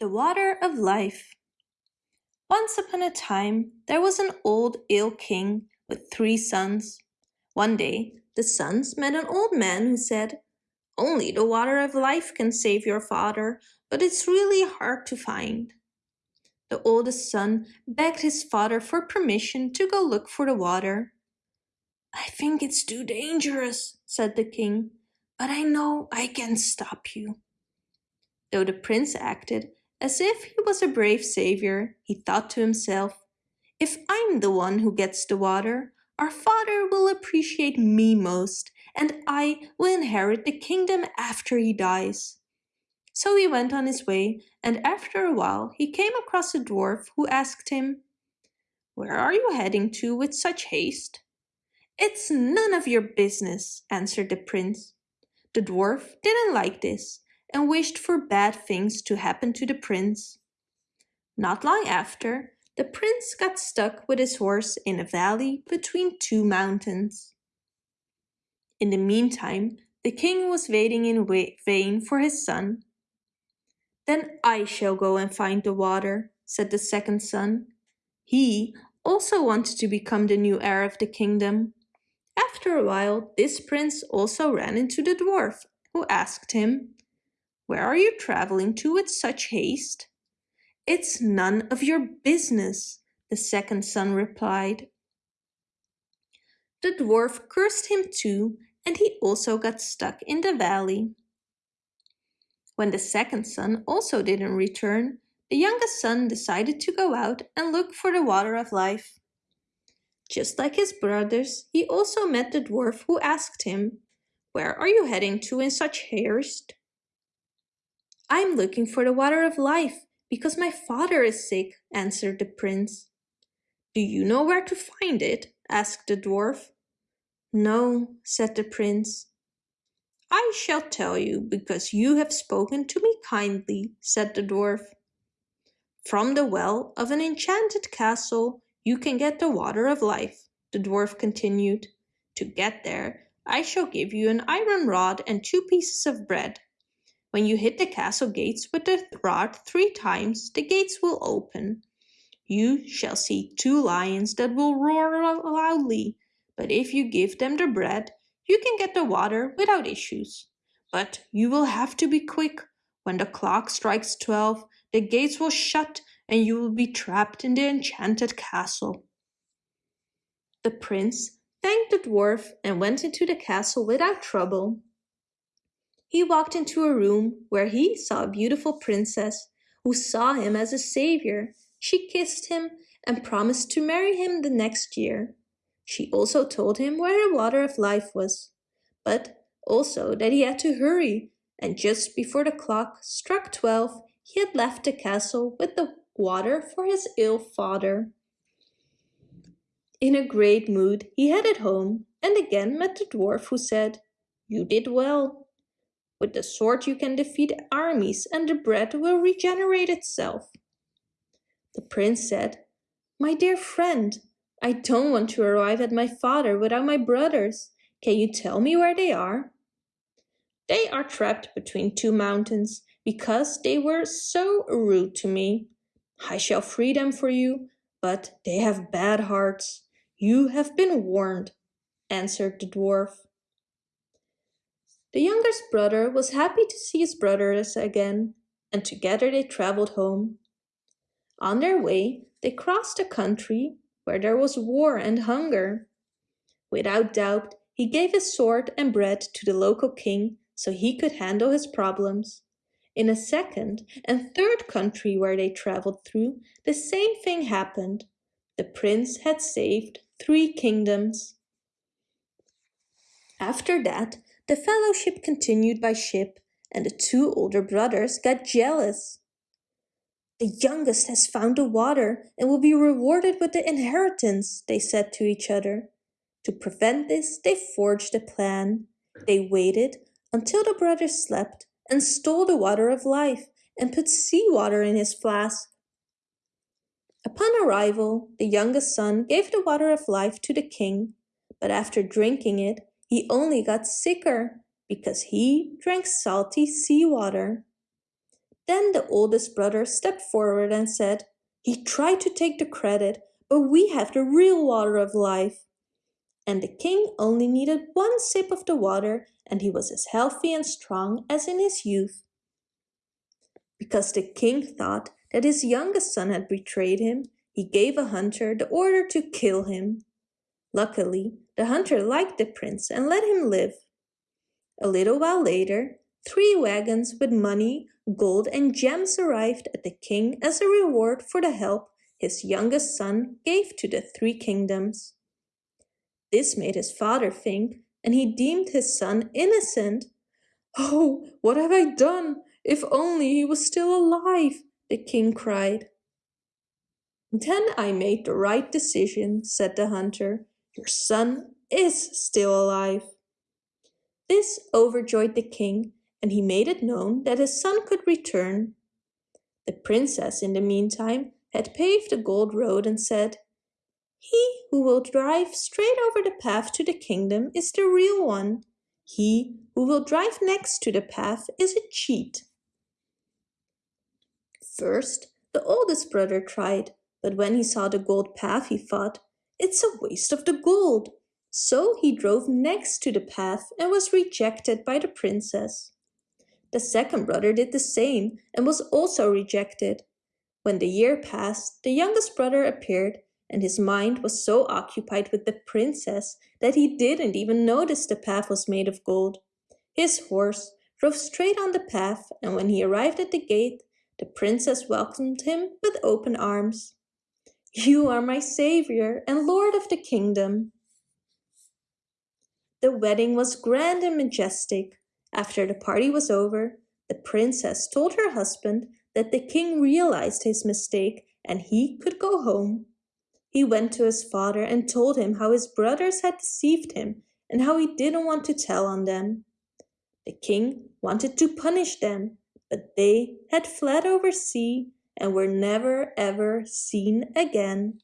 The Water of Life Once upon a time there was an old ill king with three sons. One day the sons met an old man who said, Only the water of life can save your father, but it's really hard to find. The oldest son begged his father for permission to go look for the water. I think it's too dangerous, said the king, but I know I can stop you. Though the prince acted as if he was a brave savior, he thought to himself, if I'm the one who gets the water, our father will appreciate me most, and I will inherit the kingdom after he dies. So he went on his way, and after a while he came across a dwarf who asked him, Where are you heading to with such haste? It's none of your business, answered the prince. The dwarf didn't like this, and wished for bad things to happen to the prince. Not long after, the prince got stuck with his horse in a valley between two mountains. In the meantime, the king was waiting in vain for his son. Then I shall go and find the water, said the second son. He also wanted to become the new heir of the kingdom. After a while, this prince also ran into the dwarf, who asked him, where are you traveling to with such haste? It's none of your business, the second son replied. The dwarf cursed him too, and he also got stuck in the valley. When the second son also didn't return, the youngest son decided to go out and look for the water of life. Just like his brothers, he also met the dwarf who asked him, Where are you heading to in such haste? I'm looking for the water of life, because my father is sick, answered the prince. Do you know where to find it? asked the dwarf. No, said the prince. I shall tell you, because you have spoken to me kindly, said the dwarf. From the well of an enchanted castle you can get the water of life, the dwarf continued. To get there, I shall give you an iron rod and two pieces of bread. When you hit the castle gates with the rod three times, the gates will open. You shall see two lions that will roar loudly, but if you give them the bread, you can get the water without issues. But you will have to be quick. When the clock strikes twelve, the gates will shut and you will be trapped in the enchanted castle. The prince thanked the dwarf and went into the castle without trouble. He walked into a room where he saw a beautiful princess who saw him as a savior. She kissed him and promised to marry him the next year. She also told him where the water of life was, but also that he had to hurry, and just before the clock struck twelve, he had left the castle with the water for his ill father. In a great mood, he headed home and again met the dwarf who said, You did well. With the sword you can defeat armies and the bread will regenerate itself. The prince said, My dear friend, I don't want to arrive at my father without my brothers. Can you tell me where they are? They are trapped between two mountains because they were so rude to me. I shall free them for you, but they have bad hearts. You have been warned, answered the dwarf. The youngest brother was happy to see his brothers again, and together they travelled home. On their way, they crossed a country where there was war and hunger. Without doubt, he gave his sword and bread to the local king so he could handle his problems. In a second and third country where they travelled through, the same thing happened. The prince had saved three kingdoms. After that, the fellowship continued by ship, and the two older brothers got jealous. The youngest has found the water and will be rewarded with the inheritance, they said to each other. To prevent this, they forged a plan. They waited until the brothers slept and stole the water of life and put sea water in his flask. Upon arrival, the youngest son gave the water of life to the king, but after drinking it, he only got sicker because he drank salty seawater. Then the oldest brother stepped forward and said, He tried to take the credit, but we have the real water of life. And the king only needed one sip of the water and he was as healthy and strong as in his youth. Because the king thought that his youngest son had betrayed him, he gave a hunter the order to kill him. Luckily, the hunter liked the prince and let him live. A little while later, three wagons with money, gold and gems arrived at the king as a reward for the help his youngest son gave to the three kingdoms. This made his father think, and he deemed his son innocent. Oh, what have I done? If only he was still alive, the king cried. Then I made the right decision, said the hunter. Your son is still alive. This overjoyed the king, and he made it known that his son could return. The princess, in the meantime, had paved a gold road and said, He who will drive straight over the path to the kingdom is the real one. He who will drive next to the path is a cheat. First, the oldest brother tried, but when he saw the gold path, he thought, It's a waste of the gold. So he drove next to the path and was rejected by the princess. The second brother did the same and was also rejected. When the year passed, the youngest brother appeared, and his mind was so occupied with the princess that he didn't even notice the path was made of gold. His horse drove straight on the path, and when he arrived at the gate, the princess welcomed him with open arms. You are my savior and lord of the kingdom. The wedding was grand and majestic. After the party was over, the princess told her husband that the king realized his mistake and he could go home. He went to his father and told him how his brothers had deceived him and how he didn't want to tell on them. The king wanted to punish them, but they had fled over sea and were never ever seen again.